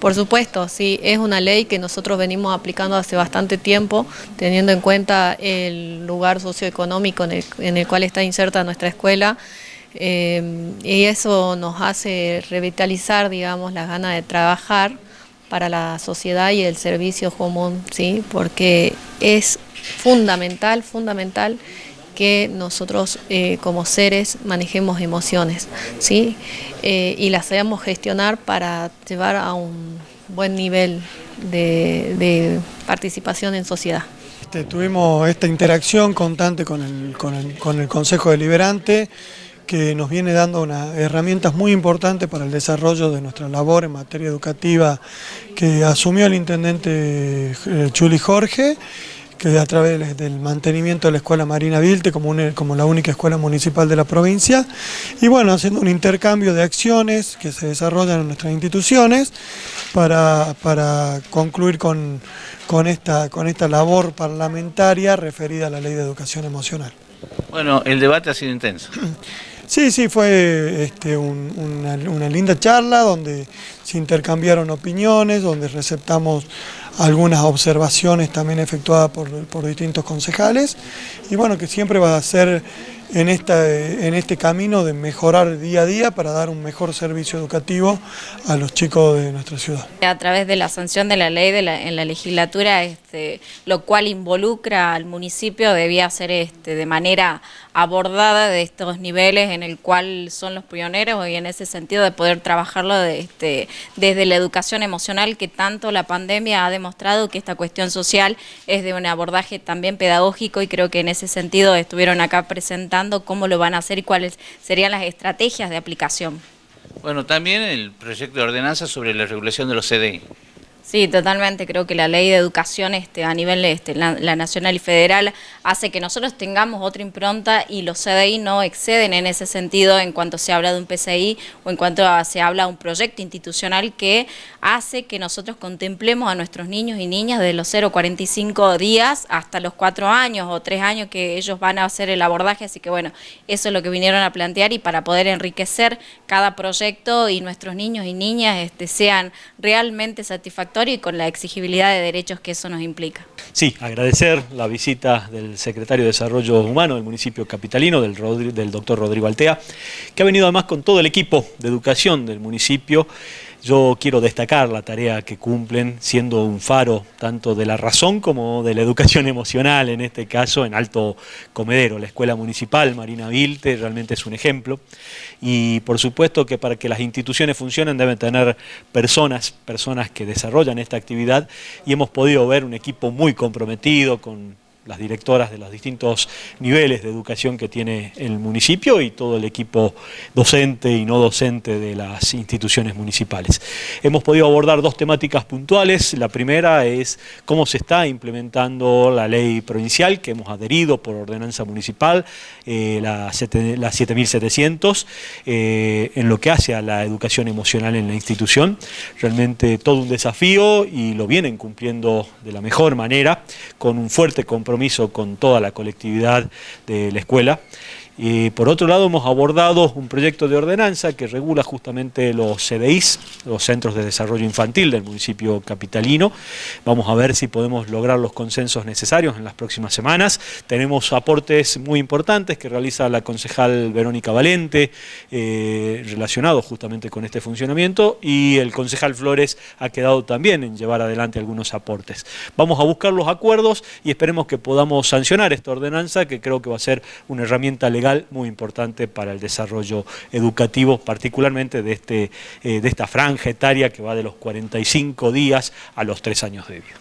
Por supuesto, sí, es una ley que nosotros venimos aplicando hace bastante tiempo, teniendo en cuenta el lugar socioeconómico en el, cual está inserta nuestra escuela, eh, y eso nos hace revitalizar, digamos, las ganas de trabajar para la sociedad y el servicio común, ¿sí? porque es fundamental, fundamental que nosotros eh, como seres manejemos emociones ¿sí? Eh, y las sabemos gestionar para llevar a un buen nivel de, participación en sociedad. Este, tuvimos esta interacción constante con el, con el, con el Consejo Deliberante que nos viene dando unas herramientas muy importantes para el desarrollo de nuestra labor en materia educativa que asumió el intendente eh, Chuli Jorge que a través del mantenimiento de la Escuela Marina Vilte como, como la única escuela municipal de la provincia y bueno, haciendo un intercambio de acciones que se desarrollan en nuestras instituciones para, para concluir con, con, esta, con esta labor parlamentaria referida a la Ley de Educación Emocional. Bueno, el debate ha sido intenso. Sí, sí, fue este, una, una, linda charla donde se intercambiaron opiniones, donde receptamos algunas observaciones también efectuadas por, por distintos concejales. Y bueno, que siempre va a ser en, esta, en este camino de mejorar día a día para dar un mejor servicio educativo a los chicos de nuestra ciudad. A través de la sanción de la ley en la legislatura, este, lo cual involucra al municipio, debía ser este, de manera abordada de estos niveles en el cual son los pioneros y en ese sentido de poder trabajarlo este, desde la educación emocional que tanto la pandemia ha demostrado que esta cuestión social es de un abordaje también pedagógico y creo que en ese sentido estuvieron acá presentando cómo lo van a hacer y cuáles serían las estrategias de aplicación. Bueno, también el proyecto de ordenanza sobre la regulación de los CDI. Sí, totalmente. Creo que la ley de educación este, a nivel este, la, nacional y federal hace que nosotros tengamos otra impronta y los CDI no exceden en ese sentido en cuanto se habla de un PCI o en cuanto se habla de un proyecto institucional que hace que nosotros contemplemos a nuestros niños y niñas de los 0 45 días hasta los 4 años o 3 años que ellos van a hacer el abordaje. Así que bueno, eso es lo que vinieron a plantear y para poder enriquecer cada proyecto y nuestros niños y niñas este, sean realmente satisfactorios y con la exigibilidad de derechos que eso nos implica. Sí, agradecer la visita del secretario de Desarrollo Humano del municipio capitalino, del, del doctor Rodrigo Altea, que ha venido además con todo el equipo de educación del municipio yo quiero destacar la tarea que cumplen siendo un faro tanto de la razón como de la educación emocional, en este caso en Alto Comedero. La Escuela Municipal Marina Vilte realmente es un ejemplo y por supuesto que para que las instituciones funcionen deben tener personas, personas que desarrollan esta actividad y hemos podido ver un equipo muy comprometido con las directoras de los distintos niveles de educación que tiene el municipio y todo el equipo docente y no docente de las instituciones municipales. Hemos podido abordar dos temáticas puntuales. La primera es cómo se está implementando la ley provincial que hemos adherido por ordenanza municipal, eh, la, 7700, eh, en lo que hace a la educación emocional en la institución. Realmente todo un desafío y lo vienen cumpliendo de la mejor manera, con un fuerte compromiso con toda la colectividad de la escuela. Y por otro lado hemos abordado un proyecto de ordenanza que regula justamente los CDIs, los Centros de Desarrollo Infantil del municipio capitalino. Vamos a ver si podemos lograr los consensos necesarios en las próximas semanas. Tenemos aportes muy importantes que realiza la concejal Verónica Valente, eh, relacionados justamente con este funcionamiento, y el concejal Flores ha quedado también en llevar adelante algunos aportes. Vamos a buscar los acuerdos y esperemos que podamos sancionar esta ordenanza, que creo que va a ser una herramienta legal muy importante para el desarrollo educativo, particularmente de, este, eh, de esta franja etaria que va de los 45 días a los 3 años de vida.